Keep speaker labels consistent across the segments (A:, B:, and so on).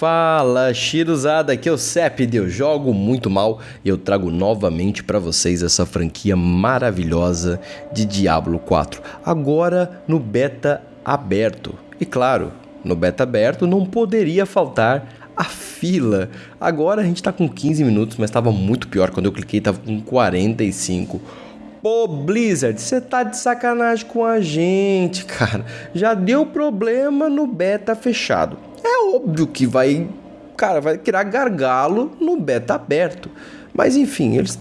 A: Fala, Shiruzada, aqui é o Cep, eu jogo muito mal e eu trago novamente para vocês essa franquia maravilhosa de Diablo 4, agora no beta aberto. E claro, no beta aberto não poderia faltar a fila. Agora a gente tá com 15 minutos, mas estava muito pior quando eu cliquei, tava com 45. Pô, Blizzard, você tá de sacanagem com a gente, cara. Já deu problema no beta fechado óbvio que vai, cara, vai criar gargalo no beta aberto. Mas enfim, eles,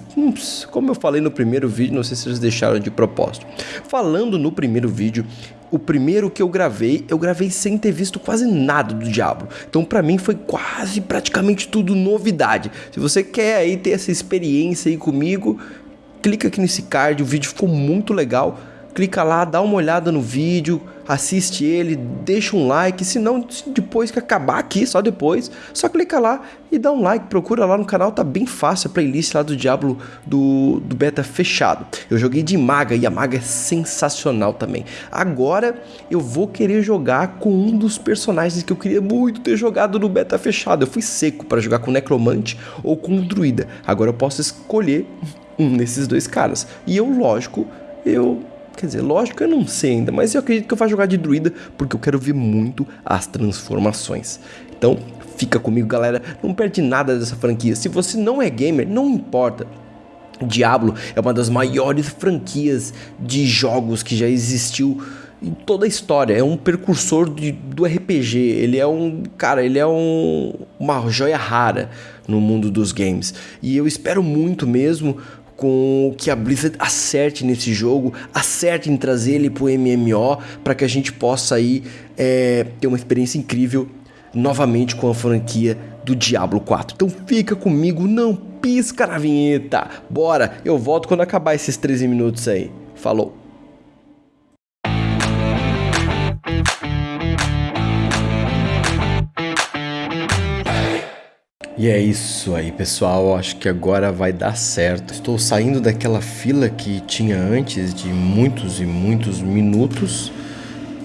A: como eu falei no primeiro vídeo, não sei se eles deixaram de propósito. Falando no primeiro vídeo, o primeiro que eu gravei, eu gravei sem ter visto quase nada do Diablo. Então para mim foi quase praticamente tudo novidade. Se você quer aí ter essa experiência aí comigo, clica aqui nesse card, o vídeo ficou muito legal clica lá, dá uma olhada no vídeo, assiste ele, deixa um like, se não, depois que acabar aqui, só depois, só clica lá e dá um like, procura lá no canal, tá bem fácil a playlist lá do Diablo do, do beta fechado. Eu joguei de maga e a maga é sensacional também. Agora eu vou querer jogar com um dos personagens que eu queria muito ter jogado no beta fechado. Eu fui seco para jogar com necromante ou com druida. Agora eu posso escolher um desses dois caras. E eu, lógico, eu Quer dizer, lógico, eu não sei ainda, mas eu acredito que eu vou jogar de druida porque eu quero ver muito as transformações. Então, fica comigo, galera. Não perde nada dessa franquia. Se você não é gamer, não importa. Diablo é uma das maiores franquias de jogos que já existiu em toda a história. É um precursor de, do RPG. Ele é um. Cara, ele é um, uma joia rara no mundo dos games. E eu espero muito mesmo com que a Blizzard acerte nesse jogo, acerte em trazer ele pro MMO para que a gente possa aí é, ter uma experiência incrível novamente com a franquia do Diablo 4. Então fica comigo, não pisca na vinheta. Bora, eu volto quando acabar esses 13 minutos aí. Falou. E é isso aí, pessoal. Acho que agora vai dar certo. Estou saindo daquela fila que tinha antes de muitos e muitos minutos.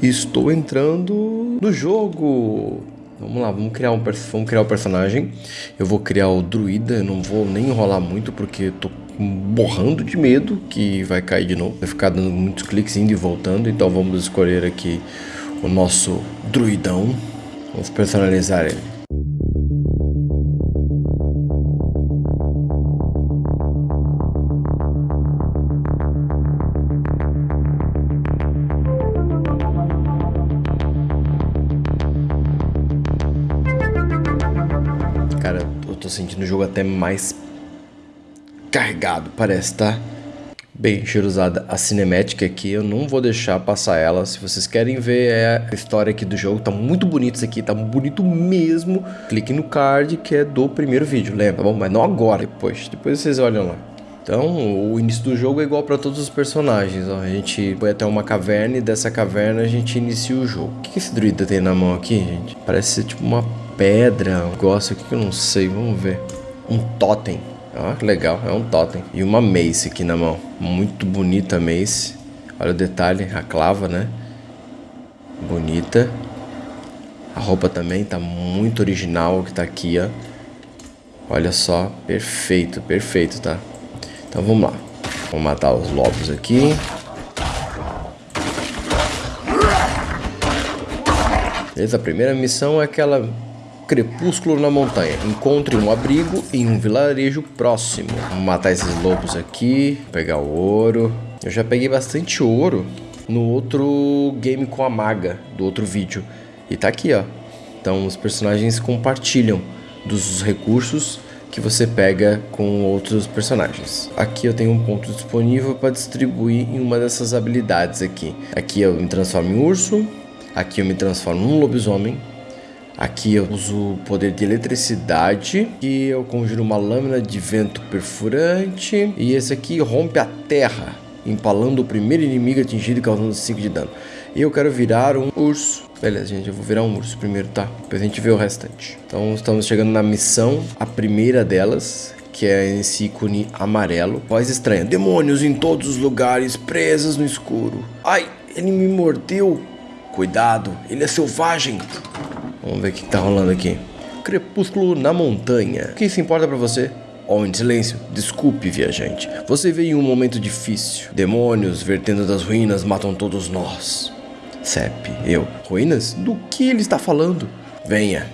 A: E estou entrando no jogo. Vamos lá, vamos criar um vamos criar o um personagem. Eu vou criar o druida, eu não vou nem enrolar muito porque tô borrando de medo que vai cair de novo. Vai ficar dando muitos cliques indo e voltando, então vamos escolher aqui o nosso druidão. Vamos personalizar ele. Sentindo o jogo até mais carregado, parece, tá? Bem, cheirosada, a cinemática aqui eu não vou deixar passar ela. Se vocês querem ver é a história aqui do jogo, tá muito bonito isso aqui, tá bonito mesmo. Clique no card que é do primeiro vídeo, lembra? Bom, mas não agora, depois. Depois vocês olham lá. Então, o início do jogo é igual para todos os personagens. Ó. A gente foi até uma caverna e dessa caverna a gente inicia o jogo. O que esse druida tem na mão aqui, gente? Parece ser tipo uma pedra, um negócio aqui que eu não sei, vamos ver. Um totem. Ah, que legal, é um totem. E uma mace aqui na mão. Muito bonita a mace. Olha o detalhe, a clava, né? Bonita. A roupa também tá muito original que tá aqui, ó. Olha só, perfeito, perfeito, tá? Então vamos lá. Vamos matar os lobos aqui. Beleza, a primeira missão é aquela Crepúsculo na montanha. Encontre um abrigo em um vilarejo próximo. Vamos matar esses lobos aqui. Pegar o ouro. Eu já peguei bastante ouro no outro game com a maga do outro vídeo. E tá aqui, ó. Então os personagens compartilham dos recursos que você pega com outros personagens. Aqui eu tenho um ponto disponível para distribuir em uma dessas habilidades aqui. Aqui eu me transformo em urso, aqui eu me transformo em um lobisomem, Aqui eu uso o poder de eletricidade e eu conjuro uma lâmina de vento perfurante. E esse aqui rompe a terra, empalando o primeiro inimigo atingido e causando 5 de dano. E eu quero virar um urso. Beleza, gente, eu vou virar um urso primeiro, tá? Depois a gente vê o restante. Então estamos chegando na missão, a primeira delas, que é esse ícone amarelo. Voz estranha. Demônios em todos os lugares, presas no escuro. Ai, ele me mordeu. Cuidado, ele é selvagem. Vamos ver o que tá rolando aqui. Crepúsculo na montanha. Quem se importa para você? Homem de silêncio, desculpe, viajante. Você veio em um momento difícil. Demônios vertendo das ruínas matam todos nós. Sep, eu. Ruínas? Do que ele está falando? Venha,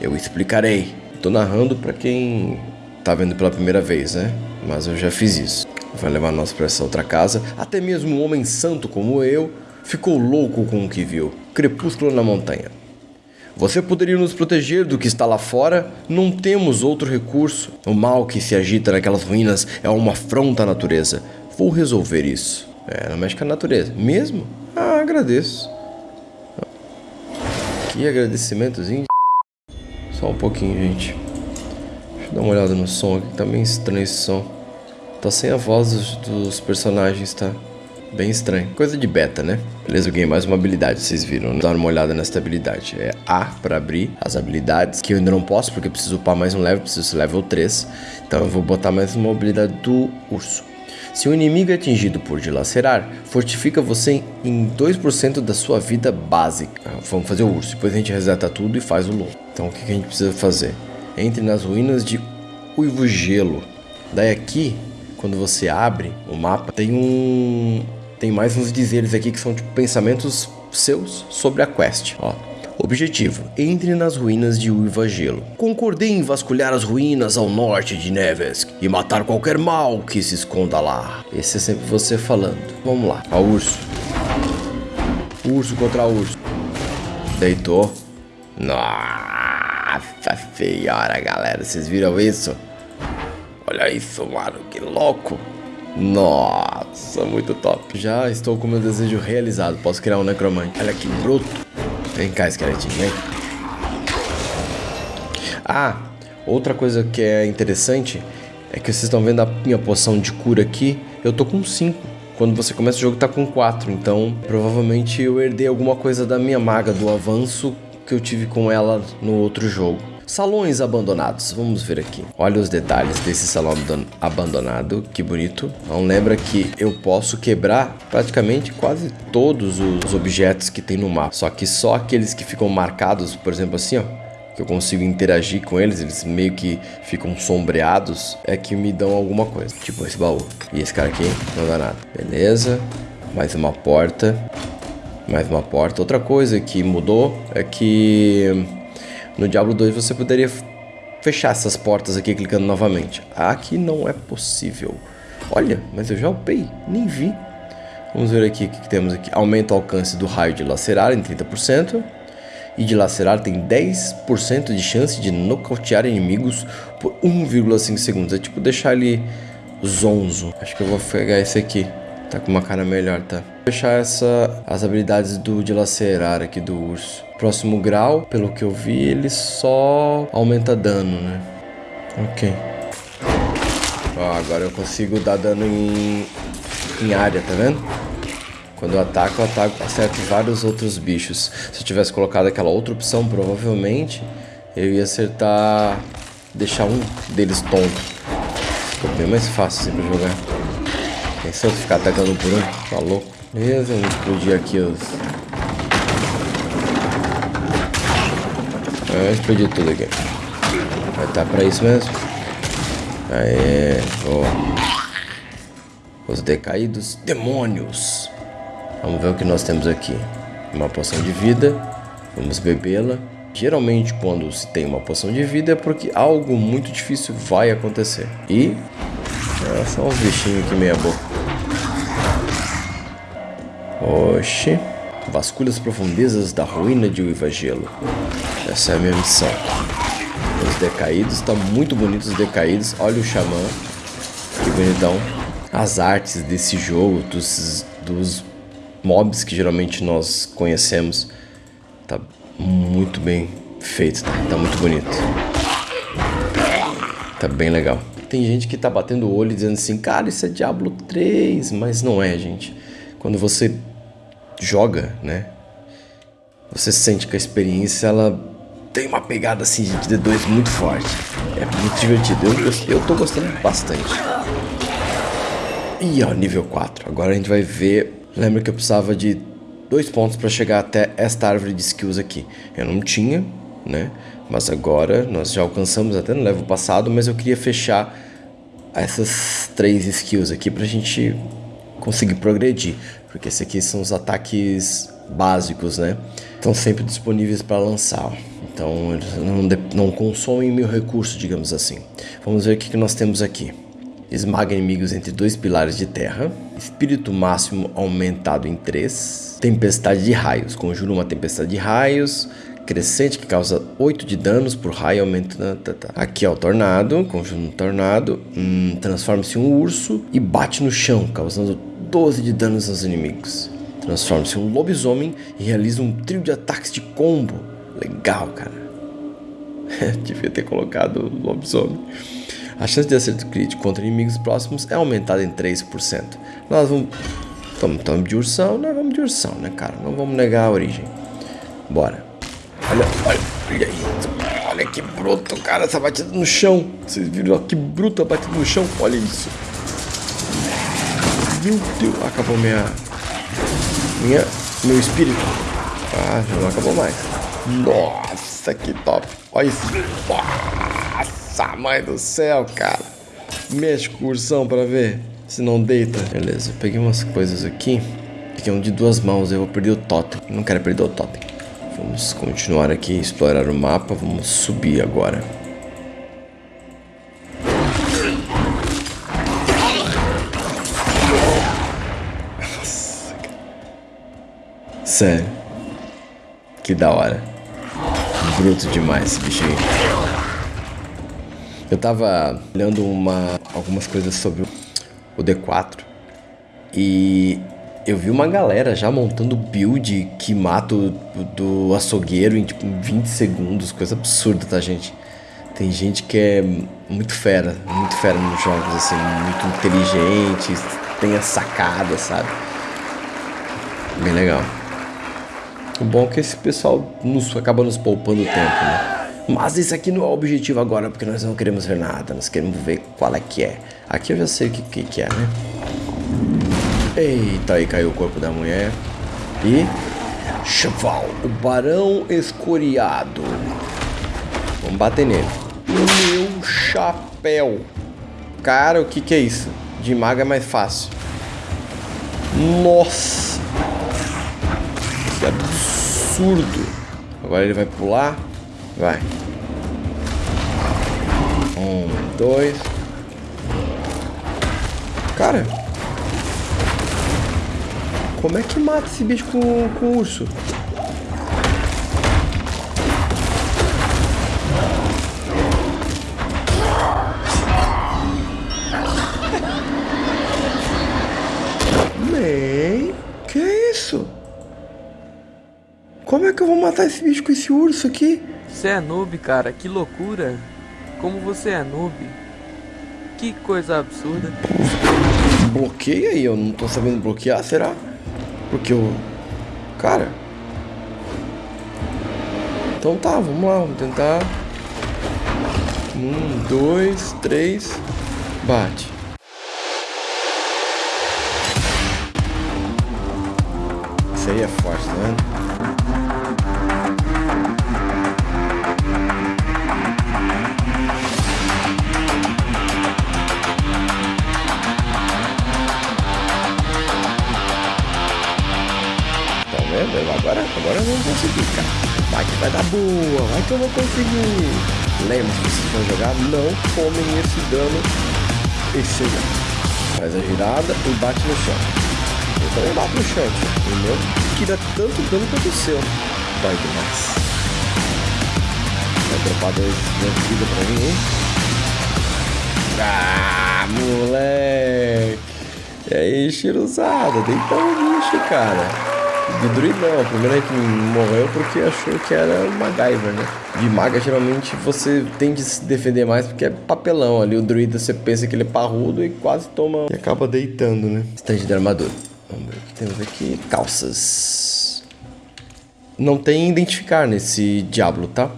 A: eu explicarei. Tô narrando para quem tá vendo pela primeira vez, né? Mas eu já fiz isso. Vai levar nós para essa outra casa. Até mesmo um homem santo como eu ficou louco com o que viu. Crepúsculo na montanha. Você poderia nos proteger do que está lá fora? Não temos outro recurso. O mal que se agita naquelas ruínas é uma afronta à natureza. Vou resolver isso. É, não mexe com a natureza. Mesmo? Ah, agradeço. Que agradecimentozinho. Só um pouquinho, gente. Deixa eu dar uma olhada no som aqui. Tá bem estranho esse som. Tá sem a voz dos, dos personagens, tá? Bem estranho. Coisa de beta, né? Beleza, eu ganhei mais uma habilidade, vocês viram. Né? Dar uma olhada nessa habilidade. É A para abrir as habilidades, que eu ainda não posso, porque eu preciso upar mais um level, preciso ser level 3. Então eu vou botar mais uma habilidade do urso. Se o inimigo é atingido por dilacerar, fortifica você em 2% da sua vida básica. Ah, vamos fazer o urso, depois a gente reseta tudo e faz o lobo. Então o que a gente precisa fazer? Entre nas ruínas de Uivo Gelo. Daí aqui, quando você abre o mapa, tem um tem mais uns dizeres aqui que são tipo pensamentos seus sobre a quest, ó. Objetivo: entre nas ruínas de Uiva Gelo. Concordei em vasculhar as ruínas ao norte de Nevesk e matar qualquer mal que se esconda lá. Esse é sempre você falando. Vamos lá. Ó, urso. Urso contra urso. Deitou. Nossa senhora, galera. Vocês viram isso? Olha isso, mano. Que louco. Nossa, muito top. Já estou com meu desejo realizado. Posso criar um necromante. Olha que bruto. Vem cá, esqueletinho, vem. Ah, outra coisa que é interessante é que vocês estão vendo a minha poção de cura aqui. Eu tô com 5. Quando você começa o jogo tá com 4. Então, provavelmente eu herdei alguma coisa da minha maga, do avanço que eu tive com ela no outro jogo. Salões abandonados, vamos ver aqui. Olha os detalhes desse salão abandonado, que bonito. Então lembra que eu posso quebrar praticamente quase todos os objetos que tem no mapa. Só que só aqueles que ficam marcados, por exemplo assim, ó, que eu consigo interagir com eles, eles meio que ficam sombreados, é que me dão alguma coisa. Tipo esse baú. E esse cara aqui não dá nada. Beleza. Mais uma porta. Mais uma porta. Outra coisa que mudou é que no Diablo 2 você poderia fechar essas portas aqui clicando novamente. Aqui não é possível. Olha, mas eu já upei, nem vi. Vamos ver aqui o que, temos aqui. Aumenta o alcance do raio de lacerar em 30%. E de lacerar tem 10% de chance de nocautear inimigos por 1,5 segundos. É tipo deixar ele zonzo. Acho que eu vou pegar esse aqui. Tá com uma cara melhor, tá? Fechar essa, as habilidades do dilacerar aqui do urso. Próximo grau, pelo que eu vi, ele só aumenta dano, né? Ok. Ó, agora eu consigo dar dano em, em área, tá vendo? Quando eu ataco, eu ataco, acerto vários outros bichos. Se eu tivesse colocado aquela outra opção, provavelmente eu ia acertar... Deixar um deles tonto. Ficou bem mais fácil assim pra jogar. Pensou ficar atacando por um? Tá louco. Beleza, vamos explodir aqui os... É, explodir tudo aqui. Vai tá pra isso mesmo? Aê, boa. Os decaídos demônios. Vamos ver o que nós temos aqui. Uma poção de vida. Vamos bebê-la. Geralmente, quando se tem uma poção de vida, é porque algo muito difícil vai acontecer. E... É, são uns bichinhos aqui meia boca. Oxi. Vasculha as profundezas da ruína de Uivagelo. Essa é a minha missão. Os decaídos, estão muito bonitos os decaídos. Olha o xamã. Que bonitão. As artes desse jogo, dos, dos mobs que geralmente nós conhecemos. Tá muito bem feito, tá, tá muito bonito. Tá bem legal. Tem gente que tá batendo o olho dizendo assim, cara, isso é Diablo 3, mas não é, gente. Quando você joga, né? Você sente que a experiência ela tem uma pegada assim de D2 muito forte. É muito divertido. Eu, eu tô gostando bastante. E ó, nível 4. Agora a gente vai ver. Lembra que eu precisava de dois pontos para chegar até esta árvore de skills aqui. Eu não tinha, né? Mas agora nós já alcançamos até no level passado, mas eu queria fechar essas três skills aqui pra gente conseguir progredir. Porque esses aqui são os ataques básicos, né? Estão sempre disponíveis para lançar. Então eles não, não consomem meu recurso, digamos assim. Vamos ver o que, que nós temos aqui. Esmaga inimigos entre dois pilares de terra. Espírito máximo aumentado em 3. Tempestade de raios. Conjura uma tempestade de raios crescente que causa 8 de danos por raio aumentando. Tá, tá. Aqui é o tornado, conjura um tornado, hum, transforma-se em um urso e bate no chão, causando 12 de danos aos inimigos. Transforma-se em um lobisomem e realiza um trio de ataques de combo. Legal, cara. Devia ter colocado lobisomem. A chance de acerto crítico contra inimigos próximos é aumentada em 3%. Nós vamos. Estamos de ursão, nós vamos de ursão, né, cara? Não vamos negar a origem. Bora. Olha, olha, olha isso. Olha que bruto, cara, essa batida no chão. Vocês viram que bruto a batida no chão? Olha isso. Meu Deus, acabou minha... Minha... Meu espírito. Ah, já não acabou mais. Nossa, que top. Olha isso. Nossa, mãe do céu, cara. Mexe com o pra ver se não deita. Beleza, eu peguei umas coisas aqui. Peguei um de duas mãos, eu vou perder o totem. Não quero perder o totem. Vamos continuar aqui, explorar o mapa. Vamos subir agora. Sério. Que da hora. Bruto demais esse bichinho. Eu tava olhando uma, algumas coisas sobre o D4 e eu vi uma galera já montando build que mata o do açougueiro em tipo 20 segundos, coisa absurda, tá, gente? Tem gente que é muito fera, muito fera nos jogos, assim, muito inteligente, tem a sacada, sabe? Bem legal. O bom é que esse pessoal nos, acaba nos poupando tempo, né? Mas isso aqui não é o objetivo agora, porque nós não queremos ver nada, nós queremos ver qual é que é. Aqui eu já sei o que, que, que é, né? Eita, aí caiu o corpo da mulher. E... Chaval, o barão escoriado. Vamos bater nele. Meu chapéu. Cara, o que que é isso? De maga é mais fácil. Nossa. Que absurdo. Agora ele vai pular. Vai. Um, dois. Cara, como é que mata esse bicho com, com urso? Que eu vou matar esse bicho com esse urso aqui?
B: Você é noob, cara, que loucura. Como você é noob. Que coisa absurda.
A: Bloqueia aí, eu não tô sabendo bloquear, será? Porque o. Cara. Então tá, vamos lá, vamos tentar. Um, dois, três. Bate. Isso aí é forte, né? Agora eu vou conseguir, cara. Vai que vai dar boa, vai que eu vou conseguir. Lembre, se vocês vão jogar, não tomem esse dano. Dano. Faz a girada e bate no chão. Eu também bato no chão, o meu dá tanto dano quanto o seu. Dói demais. Vai dropar dois de vida pra mim, hein? Ah, moleque! E aí, Shiruzada, deita o bicho, cara. De druidão, a primeira que morreu porque achou que era MacGyver, né? De maga, geralmente, você tende a se defender mais porque é papelão ali. O druida, você pensa que ele é parrudo e quase toma... E acaba deitando, né? Estande de armadura. Vamos ver o que temos aqui. Calças. Não tem identificar nesse diabo, tá?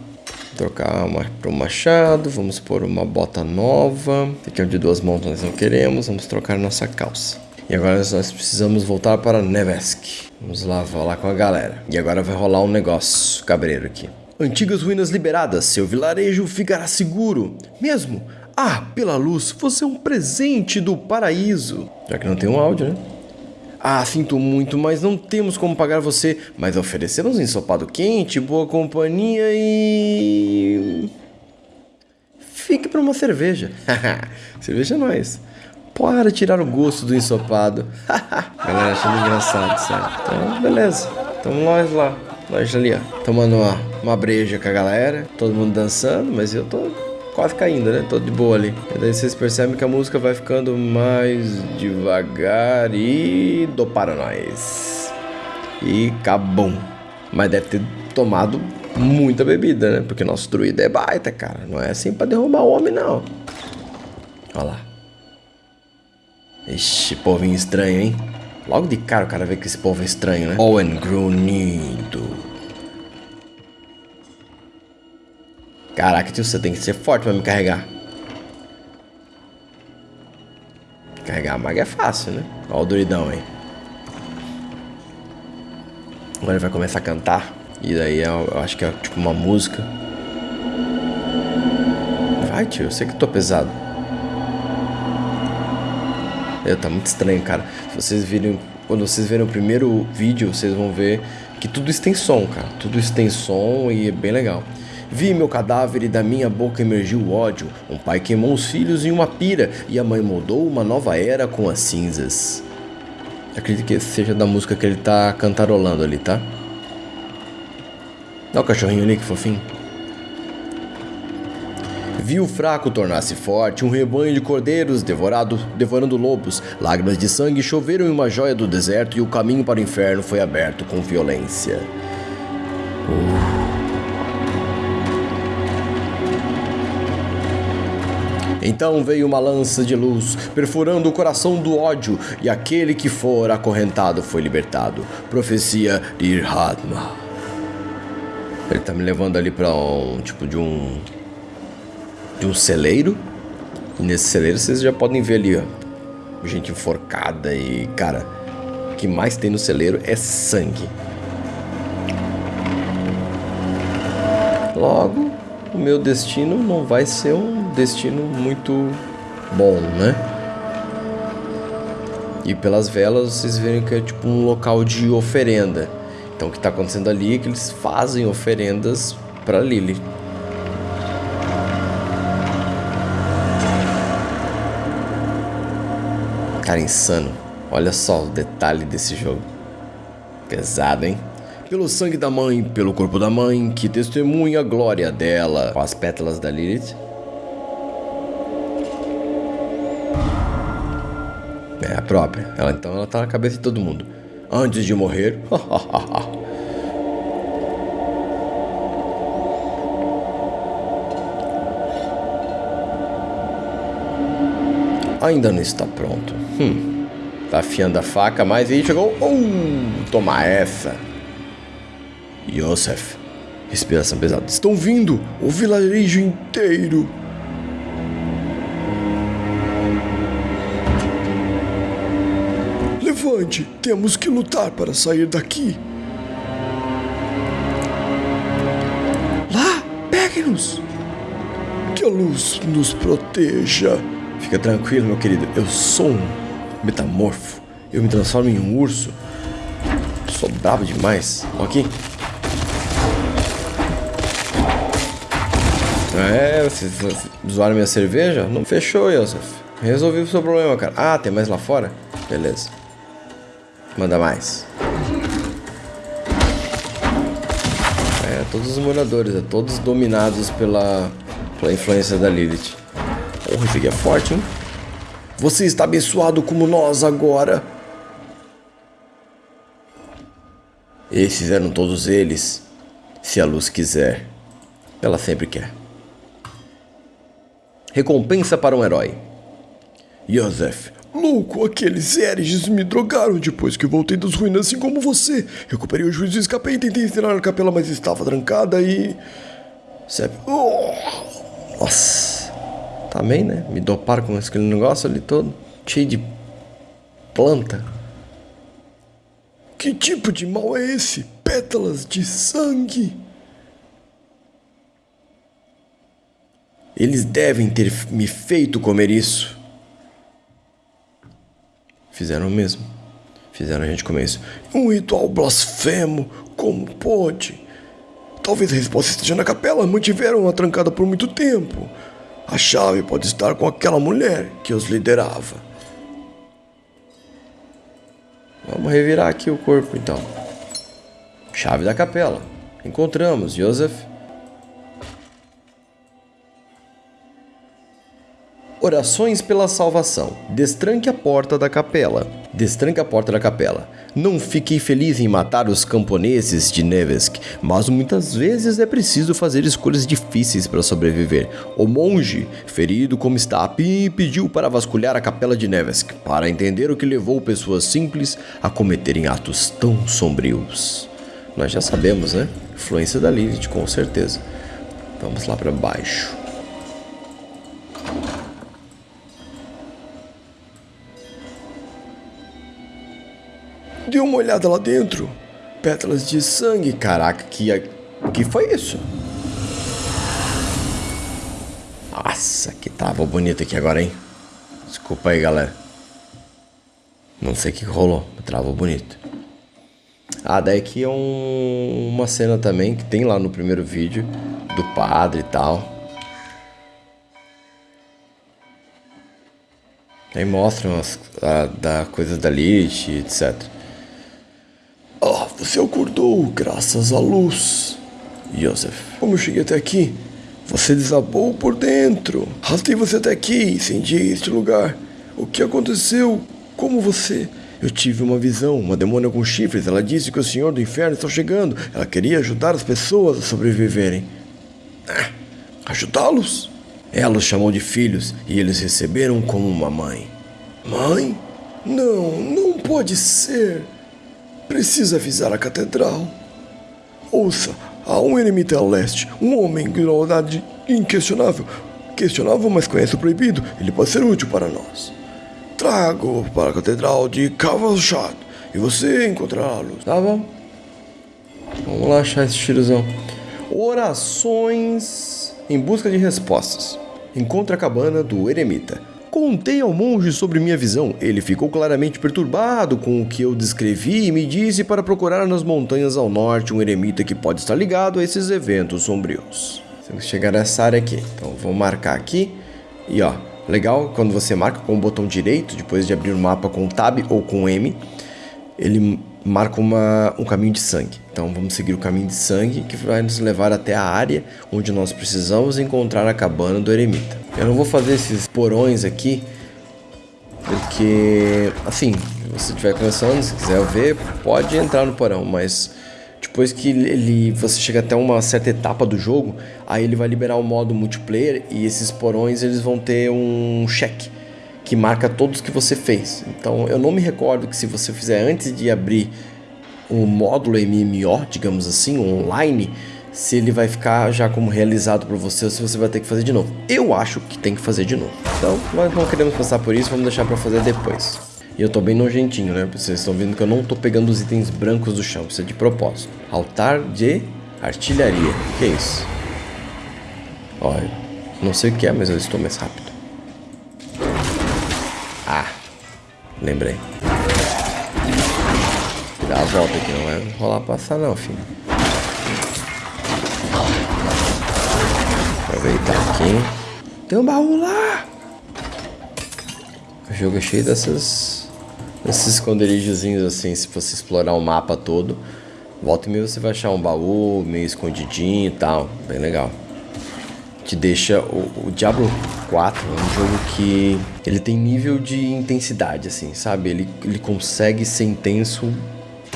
A: trocar uma para um machado, vamos pôr uma bota nova. Aqui é de duas mãos nós não queremos, vamos trocar nossa calça. E agora nós precisamos voltar para Nevesk. Vamos lá falar com a galera. E agora vai rolar um negócio cabreiro aqui. Antigas ruínas liberadas, seu vilarejo ficará seguro. Mesmo? Ah, pela luz, você é um presente do paraíso. Já que não tem um áudio, né? Ah, sinto muito, mas não temos como pagar você. Mas oferecemos ensopado quente, boa companhia e. Fique para uma cerveja. cerveja é nós. Para tirar o gosto do ensopado. Galera achando engraçado, sério. Então, beleza. Então nós lá. Nós ali, ó. Tomando uma, uma breja com a galera. Todo mundo dançando, mas eu tô quase caindo, né? Tô de boa ali. E daí vocês percebem que a música vai ficando mais devagar e do para nós. E acabou. Mas deve ter tomado muita bebida, né? Porque nosso druida é baita, cara. Não é assim pra derrubar o homem, não. Olha lá. Ixi, povinho estranho, hein? Logo de cara o cara vê que esse povo é estranho, né? Owen Grunido. Caraca, tio, você tem que ser forte pra me carregar. Carregar a maga é fácil, né? Olha o duridão aí. Agora ele vai começar a cantar. E daí eu, eu acho que é tipo uma música. Vai, tio, eu sei que tô pesado. Eu, tá muito estranho, cara. Se vocês virem. Quando vocês verem o primeiro vídeo, vocês vão ver que tudo isso tem som, cara. Tudo isso tem som e é bem legal. Vi meu cadáver e da minha boca emergiu ódio. Um pai queimou os filhos em uma pira e a mãe moldou uma nova era com as cinzas. Acredito que seja da música que ele tá cantarolando ali, tá? Olha o cachorrinho ali, que fofinho. Vi o fraco tornar-se forte, um rebanho de cordeiros devorado, devorando lobos. Lágrimas de sangue choveram em uma joia do deserto e o caminho para o inferno foi aberto com violência. Uh. Então veio uma lança de luz, perfurando o coração do ódio, e aquele que for acorrentado foi libertado. Profecia de Irhadma. Ele tá me levando ali para um tipo de um de um celeiro. E nesse celeiro vocês já podem ver ali, ó, gente enforcada e, cara, o que mais tem no celeiro é sangue. Logo, o meu destino não vai ser um destino muito bom, né? E pelas velas vocês verem que é tipo um local de oferenda. Então o que está acontecendo ali é que eles fazem oferendas para Lily. Cara insano. Olha só o detalhe desse jogo. Pesado, hein? pelo sangue da mãe, pelo corpo da mãe, que testemunha a glória dela. Com as pétalas da Lilith. É a própria. Ela então ela tá na cabeça de todo mundo. Antes de morrer. Ainda não está pronto. Hum. Tá afiando a faca, mas aí chegou. Uh, toma essa. Yosef. Respiração pesada. Estão vindo! O vilarejo inteiro! Levante! Temos que lutar para sair daqui! Lá! Pegue-nos! Que a luz nos proteja! Fica tranquilo, meu querido. Eu sou um metamorfo. Eu me transformo em um urso. Sou bravo demais. Aqui. É, vocês zoaram minha cerveja? Não fechou, Yosef. Resolvi o seu problema, cara. Ah, tem mais lá fora? Beleza. Manda mais. É, todos os moradores, é, todos dominados pela, pela influência da Lilith. Porra, esse aqui é forte, hein? Você está abençoado como nós agora. Esses eram todos eles. Se a luz quiser. Ela sempre quer. Recompensa para um herói. Yosef. Louco, aqueles Eriges me drogaram depois que voltei das ruínas assim como você. Recuperei o juízo e escapei tentei ensinar a capela, mas estava trancada e... Sep... Oh! Nossa. Também, né? Me doparam com aquele negócio ali todo. Cheio de planta. Que tipo de mal é esse? Pétalas de sangue. Eles devem ter me feito comer isso. Fizeram o mesmo. Fizeram a gente comer isso. Um ritual blasfemo, como pode? Talvez a resposta esteja na capela. Mantiveram-a trancada por muito tempo. A chave pode estar com aquela mulher que os liderava. Vamos revirar aqui o corpo então. Chave da capela. Encontramos, Joseph. Orações pela salvação. Destranque a porta da capela. Destranque a porta da capela. Não fiquei feliz em matar os camponeses de Nevesk, mas muitas vezes é preciso fazer escolhas difíceis para sobreviver. O monge, ferido como está, pediu para vasculhar a capela de Nevesk, para entender o que levou pessoas simples a cometerem atos tão sombrios. Nós já sabemos, né? Influência da Lilith, com certeza. Vamos lá para baixo. Dê uma olhada lá dentro. Pétalas de sangue. Caraca, que, que foi isso? Nossa, que tava bonito aqui agora, hein? Desculpa aí, galera. Não sei o que rolou, travou bonito. Ah, daí aqui é um, uma cena também que tem lá no primeiro vídeo do padre e tal. Aí mostram as a, da coisas da Lilith, etc. Ah, você acordou graças à luz. Joseph, como eu cheguei até aqui? Você desabou por dentro. Rastei você até aqui, incendiei este lugar. O que aconteceu? Como você? Eu tive uma visão, uma demônia com chifres. Ela disse que o Senhor do Inferno está chegando. Ela queria ajudar as pessoas a sobreviverem. Ah, Ajudá-los? Ela os chamou de filhos e eles receberam como uma mãe. Mãe? Não, não pode ser. Precisa avisar a catedral. Ouça, há um eremita a leste, um homem de lealdade inquestionável. Questionável, mas conhece o proibido. Ele pode ser útil para nós. Trago para a catedral de Cavalchado e você encontrará a luz. Tá bom? Vamos lá achar esse tirozão. Orações em busca de respostas. Encontra a cabana do eremita. Contei ao monge sobre minha visão. Ele ficou claramente perturbado com o que eu descrevi e me disse para procurar nas montanhas ao norte um eremita que pode estar ligado a esses eventos sombrios. Temos que chegar nessa área aqui. Então vou marcar aqui. E ó, legal quando você marca com o botão direito, depois de abrir o mapa com Tab ou com M, ele marca uma, um caminho de sangue. Então vamos seguir o caminho de sangue que vai nos levar até a área onde nós precisamos encontrar a cabana do eremita. Eu não vou fazer esses porões aqui, porque, assim, se você estiver começando, se quiser ver, pode entrar no porão, mas depois que ele, você chega até uma certa etapa do jogo, aí ele vai liberar o modo multiplayer e esses porões eles vão ter um cheque que marca todos que você fez. Então eu não me recordo que se você fizer antes de abrir um módulo MMO, digamos assim, online, se ele vai ficar já como realizado por você ou se você vai ter que fazer de novo. Eu acho que tem que fazer de novo. Então, nós não queremos passar por isso, vamos deixar para fazer depois. E eu tô bem nojentinho, né? Vocês estão vendo que eu não tô pegando os itens brancos do chão, isso é de propósito. Altar de artilharia. Que é isso? Olha, não sei o que é, mas eu estou mais rápido. Ah, lembrei. Dá a volta aqui, não vai rolar passar não, filho. Aproveitar aqui. Tem um baú lá! O jogo é cheio dessas... Desses esconderijozinhos assim, se você explorar o mapa todo. Volta e meia você vai achar um baú meio escondidinho e tal. Bem legal. Te deixa... O, o Diablo 4 é um jogo que... Ele tem nível de intensidade, assim, sabe? Ele, ele consegue ser intenso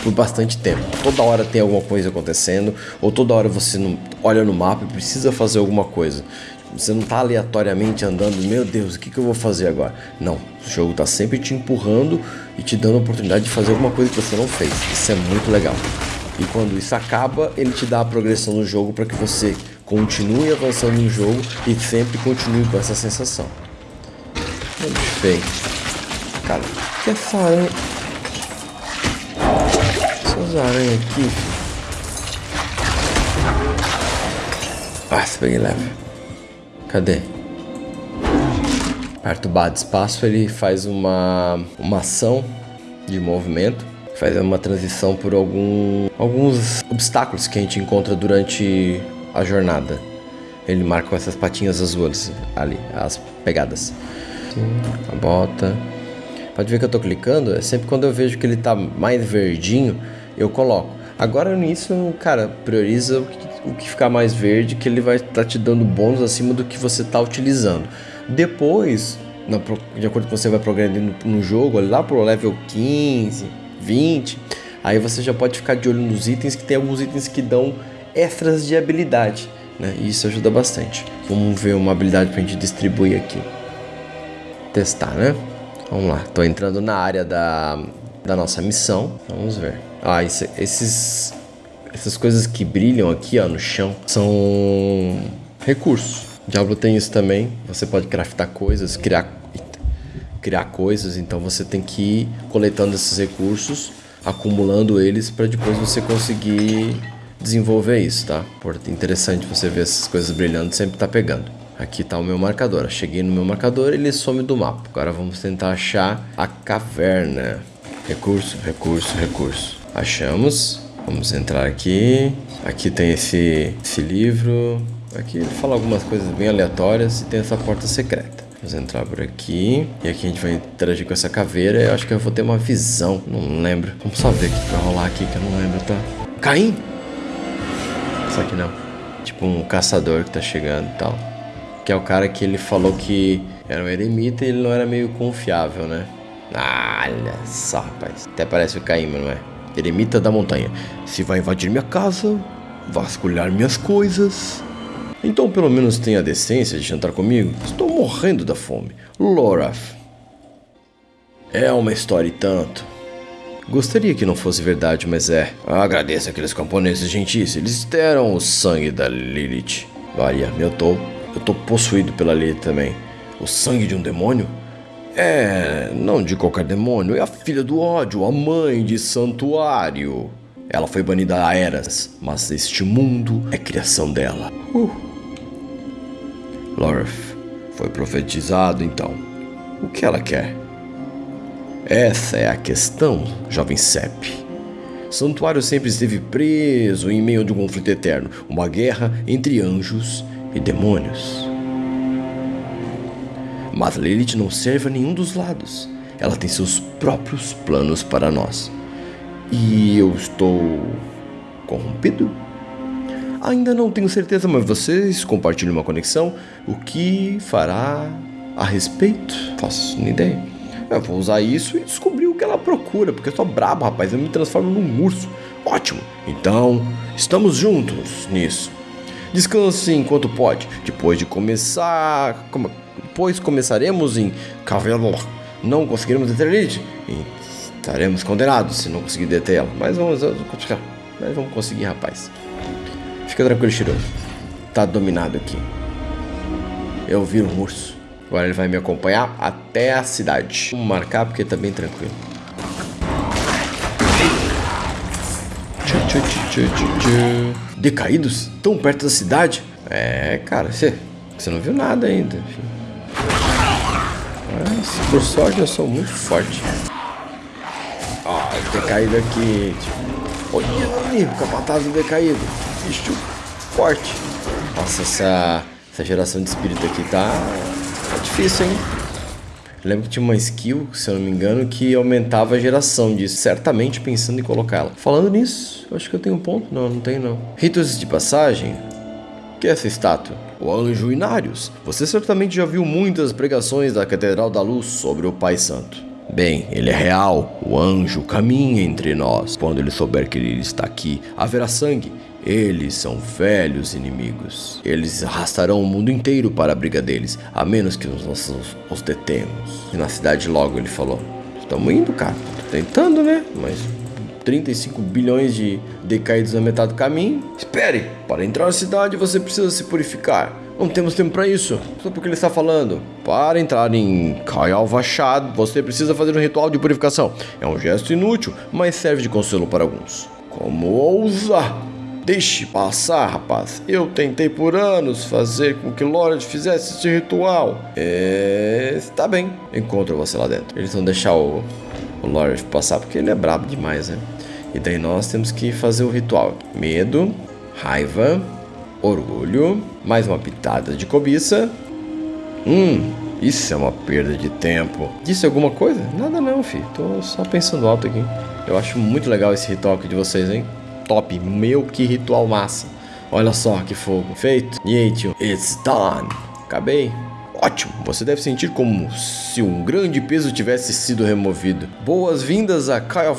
A: por bastante tempo. Toda hora tem alguma coisa acontecendo, ou toda hora você não olha no mapa e precisa fazer alguma coisa. Você não está aleatoriamente andando, meu Deus, o que, que eu vou fazer agora? Não, o jogo está sempre te empurrando e te dando a oportunidade de fazer alguma coisa que você não fez. Isso é muito legal. E quando isso acaba, ele te dá a progressão no jogo para que você continue avançando no jogo e sempre continue com essa sensação. Feio. Cara, que essa aranha essas aranhas aqui. Se peguei leve. Cadê? Aperta o bar de espaço, ele faz uma, uma ação de movimento, faz uma transição por algum, alguns obstáculos que a gente encontra durante a jornada. Ele marca com essas patinhas azuis ali, as pegadas. A bota. Pode ver que eu tô clicando, é sempre quando eu vejo que ele tá mais verdinho, eu coloco. Agora nisso, cara, prioriza o que, o que ficar mais verde, que ele vai estar tá te dando bônus acima do que você tá utilizando. Depois, na, de acordo com você vai progredindo no jogo, lá pro level 15, 20, aí você já pode ficar de olho nos itens, que tem alguns itens que dão extras de habilidade, né? E isso ajuda bastante. Vamos ver uma habilidade pra gente distribuir aqui. Testar, né? Vamos lá, tô entrando na área da, da nossa missão. Vamos ver. Ah, esse, esses, essas coisas que brilham aqui ó, no chão são recursos. Diablo tem isso também. Você pode craftar coisas, criar, criar coisas. Então você tem que ir coletando esses recursos, acumulando eles para depois você conseguir desenvolver isso, tá? Por interessante você ver essas coisas brilhando, sempre tá pegando. Aqui está o meu marcador. cheguei no meu marcador, ele some do mapa. Agora vamos tentar achar a caverna. Recurso, recurso, recurso. Achamos. Vamos entrar aqui. Aqui tem esse, esse livro. Aqui ele fala algumas coisas bem aleatórias e tem essa porta secreta. Vamos entrar por aqui. E aqui a gente vai interagir com essa caveira. Eu acho que eu vou ter uma visão. Não lembro. Vamos só ver o que vai rolar aqui que eu não lembro, tá? Caim? Isso aqui não. Tipo um caçador que tá chegando e tal que é o cara que ele falou que era um eremita e ele não era meio confiável, né? olha só, rapaz. Até parece o Caíma, não é? Eremita da montanha. Se vai invadir minha casa, vasculhar minhas coisas. Então pelo menos tenha a decência de jantar comigo. Estou morrendo da fome. Loraf. É uma história e tanto. Gostaria que não fosse verdade, mas é. Agradeço aqueles camponeses gentis. Eles deram o sangue da Lilith. Olha, meu tô eu tô possuído pela lei também. O sangue de um demônio? É, não de qualquer demônio, é a filha do ódio, a mãe de Santuário. Ela foi banida a Eras, mas este mundo é criação dela. Uh. Lorth foi profetizado então. O que ela quer? Essa é a questão, jovem Sepp. Santuário sempre esteve preso em meio de um conflito eterno, uma guerra entre anjos e demônios. Mas Lilith não serve a nenhum dos lados. Ela tem seus próprios planos para nós. E eu estou corrompido? Ainda não tenho certeza, mas vocês compartilham uma conexão. O que fará a respeito? Faço nem ideia. Eu vou usar isso e descobrir o que ela procura, porque eu sou brabo, rapaz. Eu me transformo num urso. Ótimo. Então, estamos juntos nisso. Descanse enquanto pode. Depois de começar. Como, depois começaremos em Cavelor. Não conseguiremos deter Lilith. E estaremos condenados se não conseguir deter ela. Mas vamos, mas vamos conseguir, rapaz. Fica tranquilo, Shiro. Tá dominado aqui. Eu vi um urso. Agora ele vai me acompanhar até a cidade. Vamos marcar porque tá bem tranquilo. Decaídos? Tão perto da cidade? É, cara, você, você não viu nada ainda. Mas, por sorte, eu sou muito forte. Ó, oh, decaído aqui. Tipo, olha ali, o capataz decaído. Bicho forte. Nossa, essa, essa geração de espírito aqui tá, tá difícil, hein? lembro que tinha uma skill, se eu não me engano, que aumentava a geração disso, certamente pensando em colocá-la. Falando nisso, acho que eu tenho um ponto. Não, não tenho não. Ritos de passagem? Que é essa estátua? O Anjo Inários. Você certamente já viu muitas pregações da Catedral da Luz sobre o Pai Santo. Bem, ele é real. O anjo caminha entre nós. Quando ele souber que ele está aqui, haverá sangue eles são velhos inimigos. Eles arrastarão o mundo inteiro para a briga deles, a menos que nós os detemos. E na cidade logo ele falou: Estamos indo, cara. Tô tentando, né? Mas 35 bilhões de decaídos na metade do caminho. Espere! Para entrar na cidade você precisa se purificar. Não temos tempo para isso. Só porque ele está falando. Para entrar em Kayal Vachad, você precisa fazer um ritual de purificação. É um gesto inútil, mas serve de consolo para alguns. Como ousa! Deixe passar, rapaz. Eu tentei por anos fazer com que Lord fizesse esse ritual. É. Tá bem. Encontro você lá dentro. Eles vão deixar o, o Lord passar porque ele é brabo demais, né? E daí nós temos que fazer o ritual: medo, raiva, orgulho, mais uma pitada de cobiça. Hum, isso é uma perda de tempo. Disse alguma coisa? Nada não, filho. Tô só pensando alto aqui. Eu acho muito legal esse ritual aqui de vocês, hein? Top. Meu, que ritual massa. Olha só que fogo. Feito. E aí, tio? It's done. Acabei. Ótimo, você deve sentir como se um grande peso tivesse sido removido. Boas-vindas a Kyle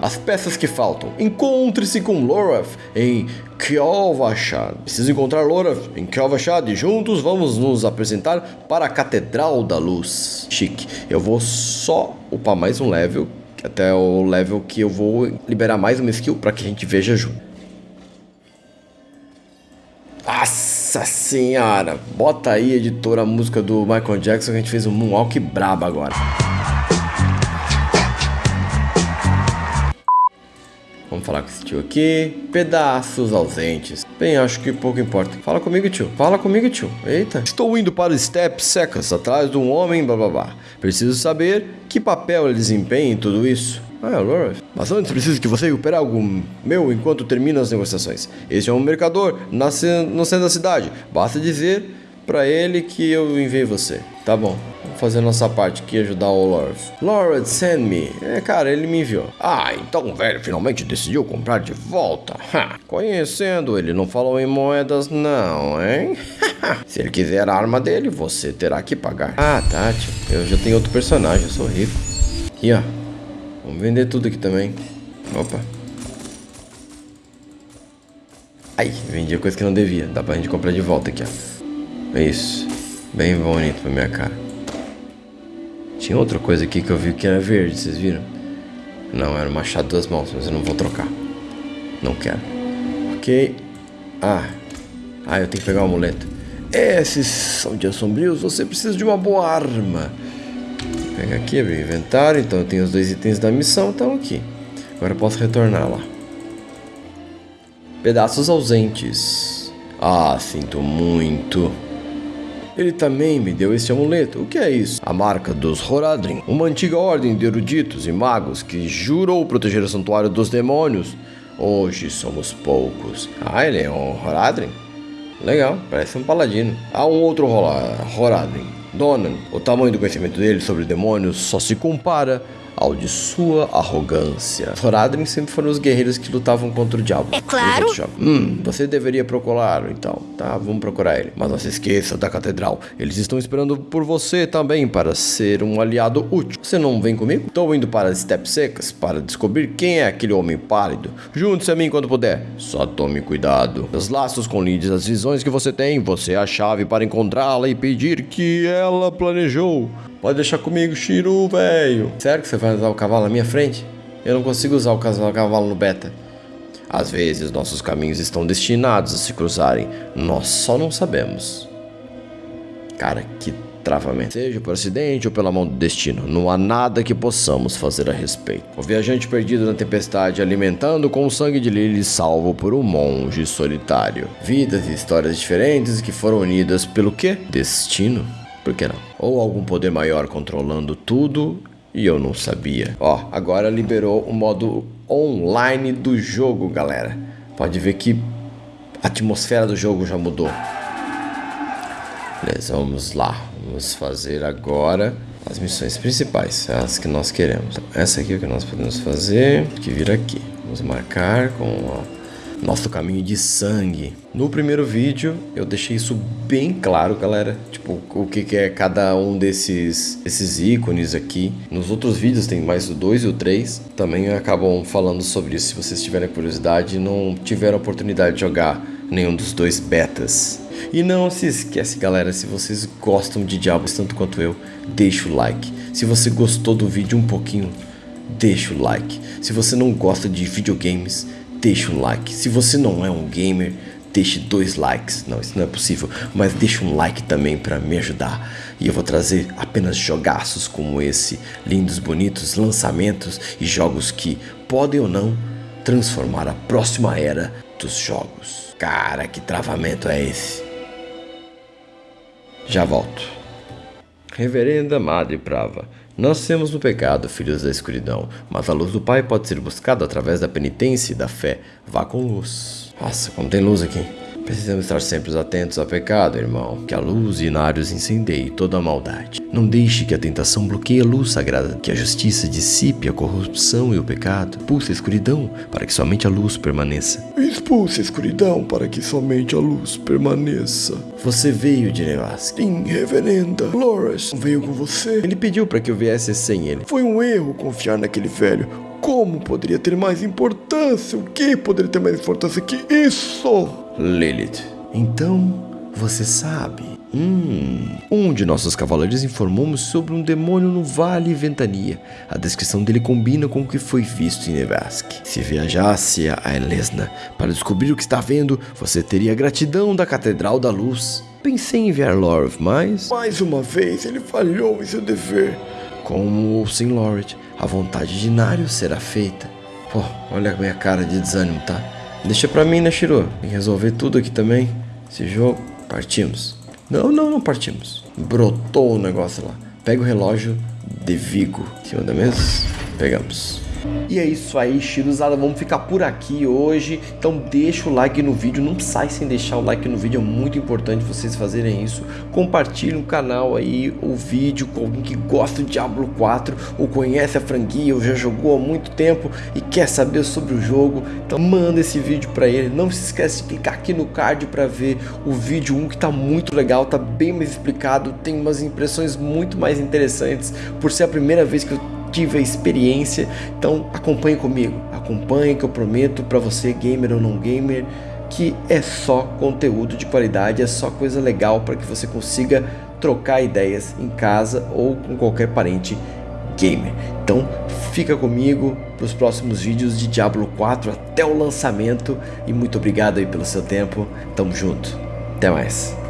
A: As peças que faltam. Encontre-se com Lorath em Kjolvashad. Preciso encontrar Lorath em Kjolvashad e juntos vamos nos apresentar para a Catedral da Luz. Chique. Eu vou só upar mais um level, até o level que eu vou liberar mais uma skill para que a gente veja junto. Nossa senhora! Bota aí, editora, a música do Michael Jackson que a gente fez um moonwalk brabo agora. Vamos falar com esse tio aqui. Pedaços ausentes. Bem, acho que pouco importa. Fala comigo, tio. Fala comigo, tio. Eita. Estou indo para o Step Secas, atrás de um homem, blá blá blá. Preciso saber que papel ele desempenha em tudo isso. Ah, é o Mas antes preciso que você recupere algo meu enquanto termino as negociações. Este é um mercador no centro da cidade. Basta dizer para ele que eu enviei você. Tá bom. Vamos fazer nossa parte aqui ajudar o Lord. Lord, send me. É, cara, ele me enviou. Ah, então o velho finalmente decidiu comprar de volta. Ha. Conhecendo ele, não falou em moedas não, hein? Se ele quiser a arma dele, você terá que pagar. Ah, tá, tio. Eu já tenho outro personagem, eu sou rico. Aqui, ó. Vamos vender tudo aqui também. Opa. Aí, vendi a coisa que não devia. Dá pra gente comprar de volta aqui, ó. É isso. Bem bonito pra minha cara. Tinha outra coisa aqui que eu vi que era verde, vocês viram? Não, era o machado das mãos, mas eu não vou trocar. Não quero. Ok. Ah. Ah, eu tenho que pegar o amuleto. Esses são dias sombrios, você precisa de uma boa arma. Pega aqui, abrir o inventário. Então eu tenho os dois itens da missão, estão aqui. Agora eu posso retornar lá. Pedaços ausentes. Ah, sinto muito. Ele também me deu esse amuleto. O que é isso? A marca dos Horadrim, uma antiga ordem de eruditos e magos que jurou proteger o santuário dos demônios. Hoje somos poucos. Ah, ele é um Horadrim? Legal, parece um paladino. Há um outro Horadrim Donan, o tamanho do conhecimento dele sobre demônios só se compara ao de sua arrogância. Thoradrin sempre foram os guerreiros que lutavam contra o diabo.
C: É claro.
A: Hum, você deveria procurá-lo então. Tá, vamos procurar ele. Mas não se esqueça da catedral. Eles estão esperando por você também para ser um aliado útil. Você não vem comigo? Estou indo para as Step Secas para descobrir quem é aquele homem pálido. Junte-se a mim quando puder. Só tome cuidado. Os laços com Lides, as visões que você tem, você é a chave para encontrá-la e pedir que ela planejou. Pode deixar comigo, Shiru, velho. Sério que você vai usar o cavalo na minha frente? Eu não consigo usar o cavalo no beta. Às vezes nossos caminhos estão destinados a se cruzarem, nós só não sabemos. Cara, que travamento. Seja por acidente ou pela mão do destino, não há nada que possamos fazer a respeito. O viajante perdido na tempestade, alimentando com o sangue de Lily, salvo por um monge solitário. Vidas e histórias diferentes que foram unidas pelo quê? Destino. Por que não? Ou algum poder maior controlando tudo e eu não sabia. Ó, agora liberou o modo online do jogo, galera. Pode ver que a atmosfera do jogo já mudou. Beleza, vamos lá. Vamos fazer agora as missões principais, as que nós queremos. Essa aqui é o que nós podemos fazer, que vir aqui. Vamos marcar com a nosso caminho de sangue. No primeiro vídeo eu deixei isso bem claro, galera, tipo o que, é cada um desses esses ícones aqui. Nos outros vídeos tem mais o 2 e o 3, também acabam falando sobre isso. Se vocês tiverem curiosidade e não tiveram oportunidade de jogar nenhum dos dois betas. E não se esquece, galera, se vocês gostam de Diablos tanto quanto eu, deixa o like. Se você gostou do vídeo um pouquinho, deixa o like. Se você não gosta de videogames, deixa um like. Se você não é um gamer, deixe dois likes. Não, isso não é possível, mas deixa um like também para me ajudar. E eu vou trazer apenas jogaços como esse, lindos, bonitos lançamentos e jogos que podem ou não transformar a próxima era dos jogos. Cara, que travamento é esse? Já volto. Reverenda Madre Prava, Nascemos no pecado, filhos da escuridão, mas a luz do Pai pode ser buscada através da penitência e da fé. Vá com luz. Nossa, como tem luz aqui. Precisamos estar sempre atentos ao pecado, irmão. Que a luz e Inários incendeie toda a maldade. Não deixe que a tentação bloqueie a luz sagrada, que a justiça dissipe a corrupção e o pecado. Expulse a escuridão para que somente a luz permaneça.
C: Expulse a escuridão para que somente a luz permaneça.
A: Você veio de Nevasca.
C: Sim, reverenda. Loras veio com você.
A: Ele pediu para que eu viesse sem ele.
C: Foi um erro confiar naquele velho. Como poderia ter mais importância? O que poderia ter mais importância que isso?
A: Lilith. Então, você sabe. Hum. Um de nossos cavaleiros informou-me sobre um demônio no Vale Ventania. A descrição dele combina com o que foi visto em Nevask. Se viajasse a Elesna para descobrir o que está vendo, você teria a gratidão da Catedral da Luz. Pensei em enviar Lorv, mas.
C: Mais uma vez, ele falhou em seu dever.
A: Como o St. Loret, a vontade de Nário será feita. Pô, olha a minha cara de desânimo, tá? Deixa pra mim, né, Shiro? Tem que resolver tudo aqui também. Esse jogo. Partimos. Não, não, não partimos. Brotou o negócio lá. Pega o relógio de Vigo. Em cima da mesa. Pegamos. E é isso aí, Chiruzada, vamos ficar por aqui hoje. Então deixa o like no vídeo, não sai sem deixar o like no vídeo, é muito importante vocês fazerem isso. Compartilhe o canal aí, o vídeo com alguém que gosta de Diablo 4 ou conhece a franquia ou já jogou há muito tempo e quer saber sobre o jogo. Então manda esse vídeo para ele. Não se esquece de clicar aqui no card para ver o vídeo 1 que tá muito legal, tá bem mais explicado, tem umas impressões muito mais interessantes por ser a primeira vez que eu a experiência. Então acompanhe comigo, acompanhe que eu prometo para você, gamer ou não gamer, que é só conteúdo de qualidade, é só coisa legal para que você consiga trocar ideias em casa ou com qualquer parente gamer. Então fica comigo para os próximos vídeos de Diablo 4 até o lançamento e muito obrigado aí pelo seu tempo. Tamo junto. Até mais.